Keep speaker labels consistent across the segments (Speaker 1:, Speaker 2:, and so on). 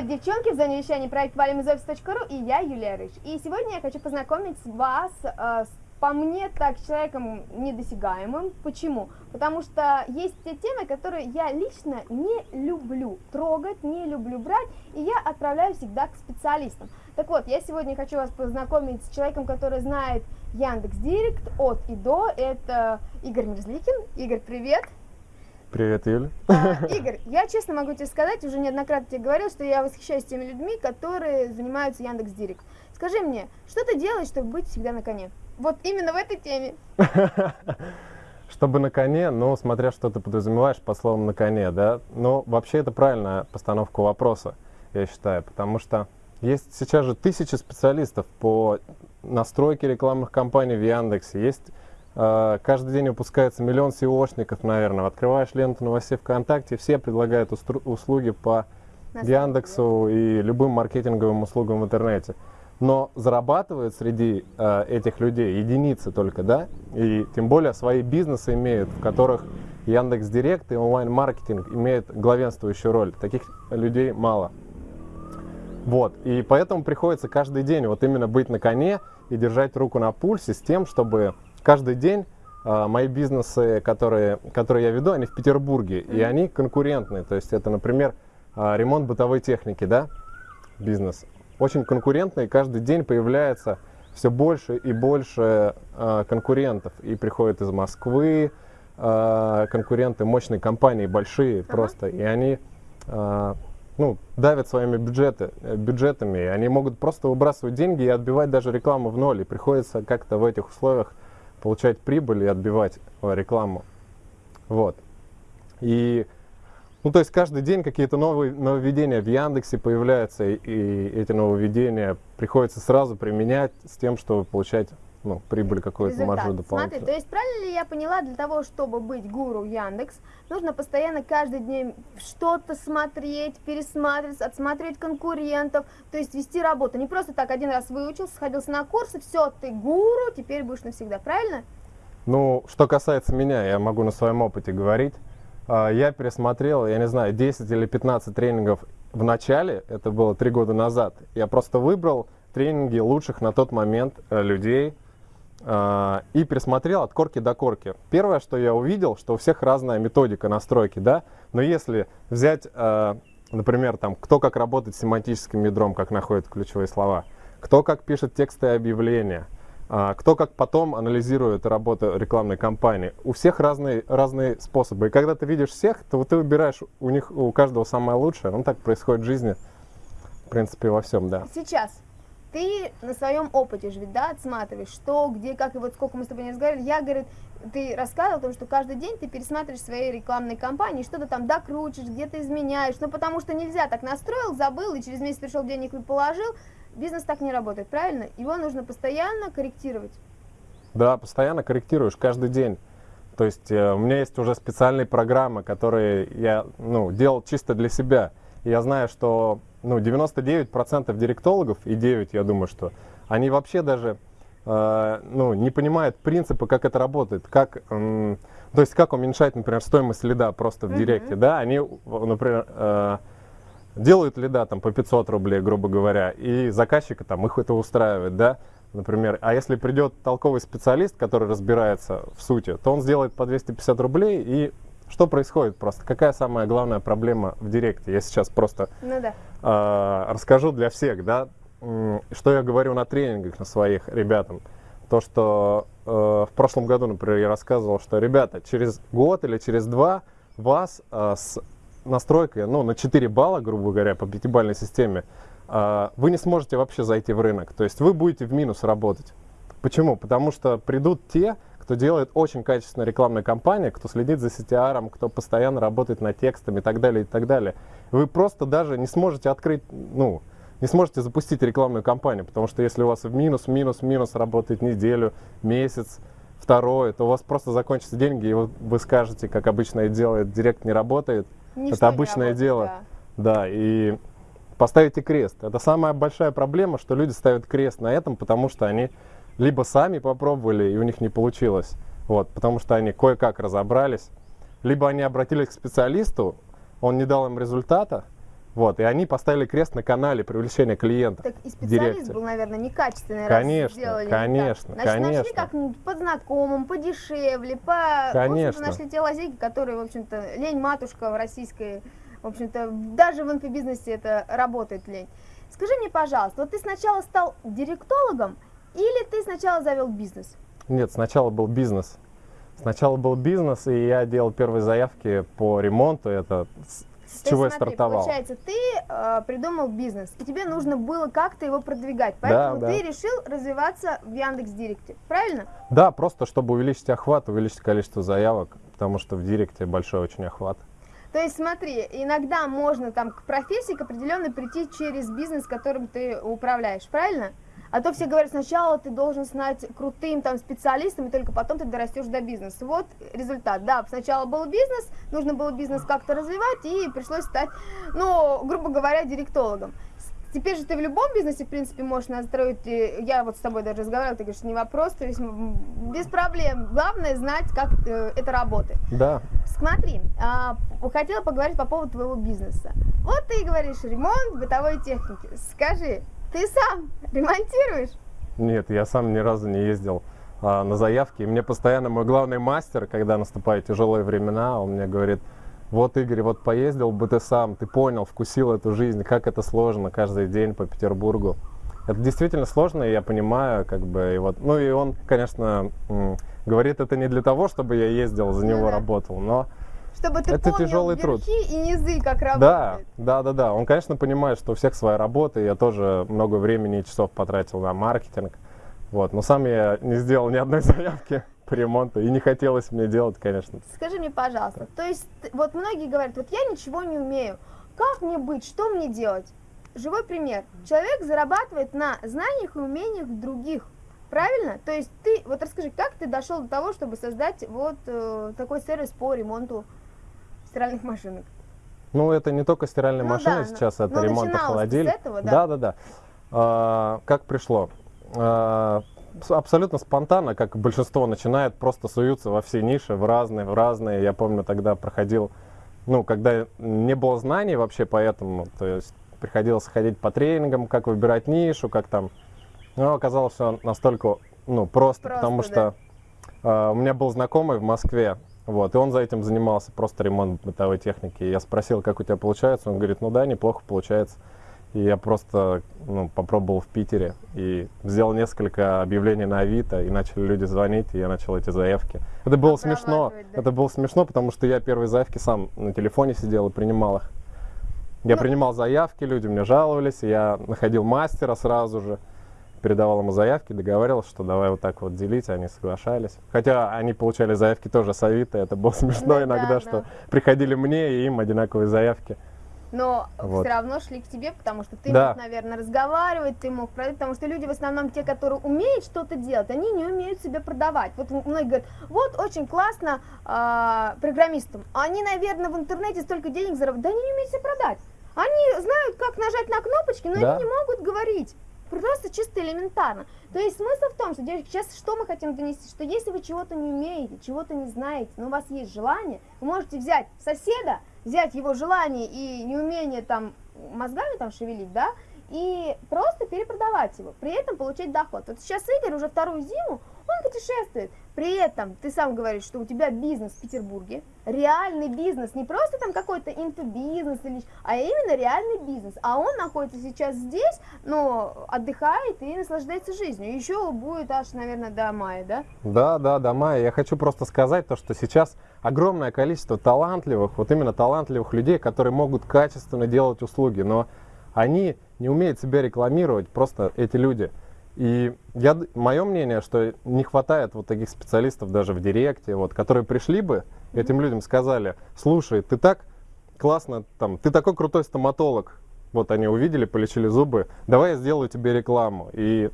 Speaker 1: Привет, девчонки! В зоне вещания проект valimizoffice.ru и я, Юлия Рыж. И сегодня я хочу познакомить вас э, с, по мне, так, человеком недосягаемым. Почему? Потому что есть те темы, которые я лично не люблю трогать, не люблю брать, и я отправляю всегда к специалистам. Так вот, я сегодня хочу вас познакомить с человеком, который знает Яндекс Директ от и до. Это Игорь Мерзликин. Игорь, привет!
Speaker 2: Привет, Юля.
Speaker 1: А, Игорь, я честно могу тебе сказать, уже неоднократно тебе говорил, что я восхищаюсь теми людьми, которые занимаются Яндекс Директ. Скажи мне, что ты делаешь, чтобы быть всегда на коне? Вот именно в этой теме.
Speaker 2: Чтобы на коне, ну, смотря что ты подразумеваешь по словам на коне, да. Но вообще это правильная постановка вопроса, я считаю, потому что есть сейчас же тысячи специалистов по настройке рекламных кампаний в Яндексе, есть каждый день выпускается миллион SEOшников, наверное. Открываешь ленту новостей ВКонтакте, все предлагают услуги по Яндексу и любым маркетинговым услугам в интернете. Но зарабатывают среди э, этих людей единицы только, да? И тем более свои бизнесы имеют, в которых Яндекс Директ и онлайн-маркетинг имеют главенствующую роль. Таких людей мало. Вот, и поэтому приходится каждый день вот именно быть на коне и держать руку на пульсе с тем, чтобы каждый день э, мои бизнесы, которые, которые я веду, они в Петербурге, mm-hmm. и они конкурентные. То есть это, например, э, ремонт бытовой техники, да, бизнес. Очень конкурентный, каждый день появляется все больше и больше э, конкурентов. И приходят из Москвы э, конкуренты, мощные компании, большие uh-huh. просто, и они э, ну, давят своими бюджеты, бюджетами, и они могут просто выбрасывать деньги и отбивать даже рекламу в ноль. И приходится как-то в этих условиях получать прибыль и отбивать э, рекламу. Вот. И, ну, то есть каждый день какие-то новые нововведения в Яндексе появляются, и, и эти нововведения приходится сразу применять с тем, чтобы получать ну, прибыль какой-то маржу дополнительную.
Speaker 1: Смотри, то есть правильно ли я поняла, для того, чтобы быть гуру Яндекс, нужно постоянно каждый день что-то смотреть, пересматривать, отсматривать конкурентов, то есть вести работу. Не просто так один раз выучился, сходился на курсы, все, ты гуру, теперь будешь навсегда, правильно?
Speaker 2: Ну, что касается меня, я могу на своем опыте говорить. А, я пересмотрел, я не знаю, 10 или 15 тренингов в начале, это было три года назад. Я просто выбрал тренинги лучших на тот момент э, людей, и пересмотрел от корки до корки. Первое, что я увидел, что у всех разная методика настройки, да, но если взять, а, например, там, кто как работает с семантическим ядром, как находит ключевые слова, кто как пишет тексты и объявления, а, кто как потом анализирует работу рекламной кампании. У всех разные, разные способы. И когда ты видишь всех, то ты выбираешь у них, у каждого самое лучшее. Ну, так происходит в жизни, в принципе, во всем, да.
Speaker 1: Сейчас ты на своем опыте же да, отсматриваешь, что, где, как, и вот сколько мы с тобой не разговаривали, я, говорит, ты рассказывал о том, что каждый день ты пересматриваешь свои рекламные кампании, что-то там докручиваешь, где-то изменяешь, ну потому что нельзя так настроил, забыл, и через месяц пришел денег и положил, бизнес так не работает, правильно? Его нужно постоянно корректировать.
Speaker 2: Да, постоянно корректируешь, каждый день. То есть э, у меня есть уже специальные программы, которые я ну, делал чисто для себя. И я знаю, что ну, 99% директологов, и 9, я думаю, что они вообще даже э, ну, не понимают принципа, как это работает, как, э, то есть как уменьшать, например, стоимость лида просто в директе, mm-hmm. да, они, например, э, делают лида там по 500 рублей, грубо говоря, и заказчика там их это устраивает, да, например, а если придет толковый специалист, который разбирается в сути, то он сделает по 250 рублей и что происходит просто? Какая самая главная проблема в Директе? Я сейчас просто ну, да. э, расскажу для всех, да, что я говорю на тренингах на своих ребятам. То, что э, в прошлом году, например, я рассказывал, что, ребята, через год или через два вас э, с настройкой, ну, на 4 балла, грубо говоря, по пятибалльной системе, э, вы не сможете вообще зайти в рынок. То есть вы будете в минус работать. Почему? Потому что придут те, кто делает очень качественную рекламную кампанию, кто следит за CTR, кто постоянно работает над текстами и так далее, и так далее. Вы просто даже не сможете открыть, ну, не сможете запустить рекламную кампанию, потому что если у вас в минус, минус, минус работает неделю, месяц, второй, то у вас просто закончатся деньги, и вы, вы скажете, как обычно делает, директ не работает. Ничто это обычное работает, дело. Да. да, и поставите крест. Это самая большая проблема, что люди ставят крест на этом, потому что они либо сами попробовали, и у них не получилось, вот, потому что они кое-как разобрались, либо они обратились к специалисту, он не дал им результата, Вот, и они поставили крест на канале привлечения клиентов.
Speaker 1: Так и специалист
Speaker 2: директе.
Speaker 1: был, наверное, некачественный,
Speaker 2: Конечно,
Speaker 1: раз сделали не
Speaker 2: конечно,
Speaker 1: так. Значит, нашли
Speaker 2: конечно.
Speaker 1: как-нибудь по знакомым, подешевле, по... В
Speaker 2: Конечно.
Speaker 1: нашли те лазейки, которые, в общем-то, лень матушка в российской, в общем-то, даже в инфобизнесе это работает лень. Скажи мне, пожалуйста, вот ты сначала стал директологом или ты сначала завел бизнес?
Speaker 2: Нет, сначала был бизнес. Сначала был бизнес, и я делал первые заявки по ремонту. Это с,
Speaker 1: То
Speaker 2: чего
Speaker 1: есть,
Speaker 2: я
Speaker 1: смотри,
Speaker 2: стартовал.
Speaker 1: Получается, ты э, придумал бизнес, и тебе нужно было как-то его продвигать, поэтому
Speaker 2: да.
Speaker 1: ты решил развиваться в Яндекс Директе, правильно?
Speaker 2: Да, просто чтобы увеличить охват, увеличить количество заявок, потому что в директе большой очень охват.
Speaker 1: То есть смотри, иногда можно там к профессии к определенной прийти через бизнес, которым ты управляешь, правильно? А то все говорят, сначала ты должен стать крутым там специалистом, и только потом ты дорастешь до бизнеса. Вот результат. Да, сначала был бизнес, нужно было бизнес как-то развивать, и пришлось стать, ну, грубо говоря, директологом. Теперь же ты в любом бизнесе, в принципе, можешь настроить, и я вот с тобой даже разговаривала, ты говоришь, не вопрос, то есть без проблем. Главное знать, как э, это работает.
Speaker 2: Да,
Speaker 1: Смотри, а, хотела поговорить по поводу твоего бизнеса. Вот ты говоришь ремонт бытовой техники. Скажи, ты сам ремонтируешь?
Speaker 2: нет, я сам ни разу не ездил а, на заявки. И мне постоянно мой главный мастер, когда наступают тяжелые времена, он мне говорит, вот, Игорь, вот поездил бы ты сам, ты понял, вкусил эту жизнь, как это сложно каждый день по Петербургу. Это действительно сложно, и я понимаю, как бы, и вот, ну и он, конечно, говорит это не для того, чтобы я ездил, за
Speaker 1: Ну
Speaker 2: него
Speaker 1: да.
Speaker 2: работал, но
Speaker 1: Чтобы ты
Speaker 2: Это
Speaker 1: помнил
Speaker 2: тяжелый труд.
Speaker 1: верхи и низы, как
Speaker 2: Да,
Speaker 1: работает.
Speaker 2: да, да, да. Он, конечно, понимает, что у всех своя работа. Я тоже много времени и часов потратил на маркетинг. Вот. Но сам я не сделал ни одной заявки по ремонту. И не хотелось мне делать, конечно.
Speaker 1: Скажи мне, пожалуйста, то есть вот многие говорят, вот я ничего не умею, как мне быть, что мне делать? Живой пример. Человек зарабатывает на знаниях и умениях других. Правильно? То есть ты, вот расскажи, как ты дошел до того, чтобы создать вот э, такой сервис по ремонту стиральных машинок?
Speaker 2: Ну, это не только стиральные
Speaker 1: Ну
Speaker 2: машины
Speaker 1: да,
Speaker 2: сейчас,
Speaker 1: но-
Speaker 2: это
Speaker 1: но
Speaker 2: ремонт холодильника.
Speaker 1: этого, да?
Speaker 2: да, да, да. А, как пришло? А, абсолютно спонтанно, как большинство начинает, просто суются во все ниши, в разные, в разные. Я помню, тогда проходил, ну, когда не было знаний вообще по этому, то есть приходилось ходить по тренингам, как выбирать нишу, как там. Но оказалось все настолько, ну, просто,
Speaker 1: Просто,
Speaker 2: потому
Speaker 1: да.
Speaker 2: что а, у меня был знакомый в Москве, вот, и он за этим занимался, просто ремонт бытовой техники. Я спросил, как у тебя получается, он говорит, ну да, неплохо получается. И я просто ну, попробовал в Питере и сделал несколько объявлений на Авито, и начали люди звонить, и я начал эти заявки. Это было смешно,
Speaker 1: да.
Speaker 2: это было смешно, потому что я первые заявки сам на телефоне сидел и принимал их. Я
Speaker 1: Ну-
Speaker 2: принимал заявки, люди мне жаловались, я находил мастера сразу же, передавал ему заявки, договаривался, что давай вот так вот делить, они соглашались. Хотя они получали заявки тоже с Авито, это было смешно
Speaker 1: Ну да,
Speaker 2: иногда,
Speaker 1: да.
Speaker 2: что приходили мне и им одинаковые заявки.
Speaker 1: Но
Speaker 2: Вот.
Speaker 1: все равно шли к тебе, потому что ты
Speaker 2: Да.
Speaker 1: мог, наверное, разговаривать, ты мог продать, потому что люди в основном те, которые умеют что-то делать, они не умеют себя продавать. Вот многие говорят, вот очень классно а, программистам, они, наверное, в интернете столько денег заработают, да они не умеют себя продать. Они знают, как нажать на кнопочки, но
Speaker 2: Да.
Speaker 1: они не могут говорить. Просто чисто элементарно. То есть смысл в том, что, сейчас что мы хотим донести, что если вы чего-то не умеете, чего-то не знаете, но у вас есть желание, вы можете взять соседа, взять его желание и неумение там мозгами там шевелить, да, и просто перепродавать его, при этом получать доход. Вот сейчас Игорь уже вторую зиму, он путешествует, при этом ты сам говоришь, что у тебя бизнес в Петербурге, реальный бизнес, не просто там какой-то инфобизнес, или, а именно реальный бизнес, а он находится сейчас здесь, но отдыхает и наслаждается жизнью, еще будет аж, наверное, до мая, да?
Speaker 2: Да, да, да, Майя, я хочу просто сказать то, что сейчас огромное количество талантливых, вот именно талантливых людей, которые могут качественно делать услуги, но они не умеют себя рекламировать, просто эти люди. И я, мое мнение, что не хватает вот таких специалистов даже в директе, вот, которые пришли бы, этим людям сказали, слушай, ты так классно, там, ты такой крутой стоматолог, вот они увидели, полечили зубы, давай я сделаю тебе рекламу. И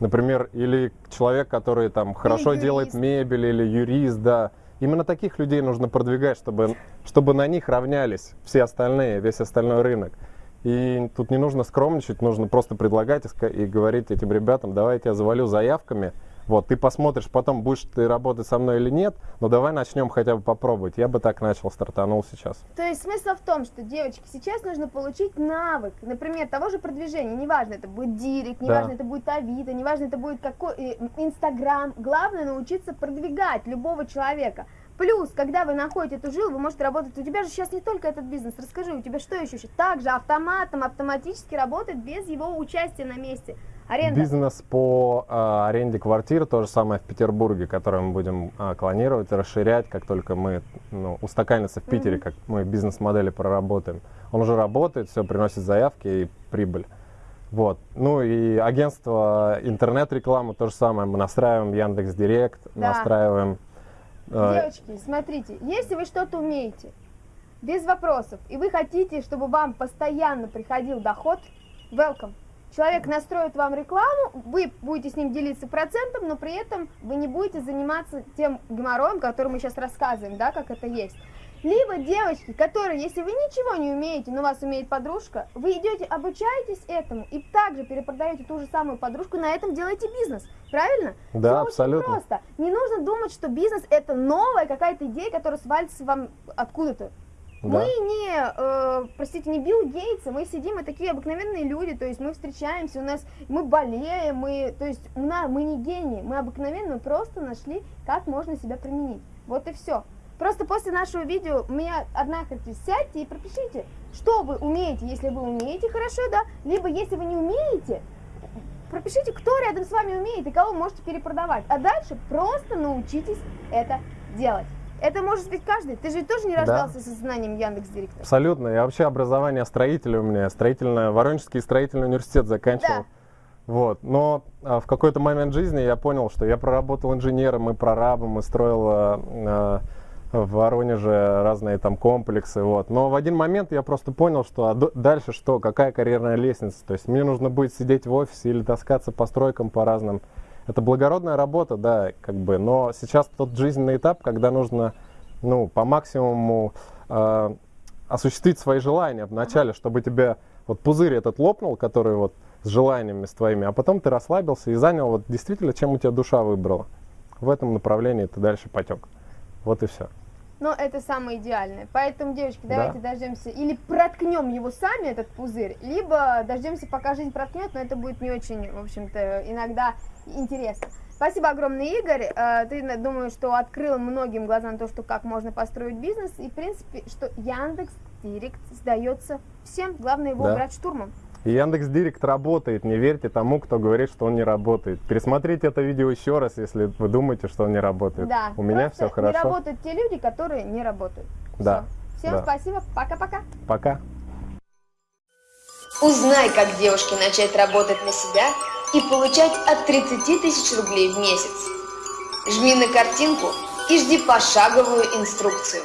Speaker 2: Например, или человек, который там хорошо делает мебель, или юрист, да. Именно таких людей нужно продвигать, чтобы, чтобы на них равнялись все остальные, весь остальной рынок. И тут не нужно скромничать, нужно просто предлагать и, говорить этим ребятам, давайте я завалю заявками, Вот, ты посмотришь потом, будешь ты работать со мной или нет, но давай начнем хотя бы попробовать. Я бы так начал, стартанул сейчас.
Speaker 1: То есть смысл в том, что, девочки, сейчас нужно получить навык, например, того же продвижения, неважно, это будет директ, неважно,
Speaker 2: Да.
Speaker 1: это будет Авито, неважно, это будет какой э, Инстаграм, главное научиться продвигать любого человека. Плюс, когда вы находите эту жилу, вы можете работать, у тебя же сейчас не только этот бизнес, расскажи, у тебя что еще? Также автоматом, автоматически работает без его участия на месте. Аренда.
Speaker 2: Бизнес по а, аренде квартир, то же самое в Петербурге, который мы будем а, клонировать расширять, как только мы ну, устаканится в Питере,
Speaker 1: Мгм.
Speaker 2: как мы бизнес-модели проработаем. Он уже работает, все приносит заявки и прибыль. Вот. Ну и агентство интернет-рекламы то же самое. Мы настраиваем Яндекс Директ,
Speaker 1: Да.
Speaker 2: настраиваем. Э,
Speaker 1: Девочки, смотрите, если вы что-то умеете, без вопросов, и вы хотите, чтобы вам постоянно приходил доход, welcome. Человек настроит вам рекламу, вы будете с ним делиться процентом, но при этом вы не будете заниматься тем геморроем, который мы сейчас рассказываем, да, как это есть. Либо девочки, которые, если вы ничего не умеете, но вас умеет подружка, вы идете, обучаетесь этому и также перепродаете ту же самую подружку, на этом делаете бизнес. Правильно?
Speaker 2: Да,
Speaker 1: очень
Speaker 2: абсолютно.
Speaker 1: просто. Не нужно думать, что бизнес это новая какая-то идея, которая свалится вам откуда-то.
Speaker 2: да.
Speaker 1: Мы не, э, простите, не Билл Гейтс, мы сидим, мы такие обыкновенные люди, то есть мы встречаемся, у нас, мы болеем, мы, то есть у нас, мы не гении, мы обыкновенные, мы просто нашли, как можно себя применить. Вот и все. Просто после нашего видео у меня одна характеристика, сядьте и пропишите, что вы умеете, если вы умеете хорошо, да, либо если вы не умеете, пропишите, кто рядом с вами умеет и кого можете перепродавать. А дальше просто научитесь это делать. Это может быть каждый. Ты же тоже не
Speaker 2: Да.
Speaker 1: рождался со знанием Яндекс Директора.
Speaker 2: Абсолютно. Я вообще образование строителя у меня, строительное, Воронежский строительный университет заканчивал.
Speaker 1: Да.
Speaker 2: Вот. Но а, в какой-то момент жизни я понял, что я проработал инженером и прорабом, и строил а, а, в Воронеже разные там комплексы. Вот. Но в один момент я просто понял, что а дальше что, какая карьерная лестница. То есть мне нужно будет сидеть в офисе или таскаться по стройкам по разным. Это благородная работа, да, как бы, но сейчас тот жизненный этап, когда нужно, ну, по максимуму а, осуществить свои желания вначале, чтобы тебе вот пузырь этот лопнул, который вот с желаниями с твоими, а потом ты расслабился и занял вот действительно, чем у тебя душа выбрала. В этом направлении ты дальше потек. Вот и все.
Speaker 1: Но это самое идеальное. Поэтому, девочки,
Speaker 2: Да.
Speaker 1: давайте дождемся или проткнем его сами, этот пузырь, либо дождемся, пока жизнь проткнет, но это будет не очень, в общем-то, иногда интересно. Спасибо огромное, Игорь. Э, Ты, думаю, что открыл многим глаза на то, что как можно построить бизнес. И, в принципе, что Яндекс Директ сдается всем. Главное его
Speaker 2: Да.
Speaker 1: брать штурмом.
Speaker 2: И Яндекс Директ работает, не верьте тому, кто говорит, что он не работает. Пересмотрите это видео еще раз, если вы думаете, что он не работает.
Speaker 1: Да.
Speaker 2: У меня все хорошо.
Speaker 1: Не работают те люди, которые не работают.
Speaker 2: Да,
Speaker 1: Всё. Всем
Speaker 2: да.
Speaker 1: спасибо. Пока-пока.
Speaker 2: Пока.
Speaker 3: Узнай, как девушке начать работать на себя и получать от 30 тысяч рублей в месяц. Жми на картинку и жди пошаговую инструкцию.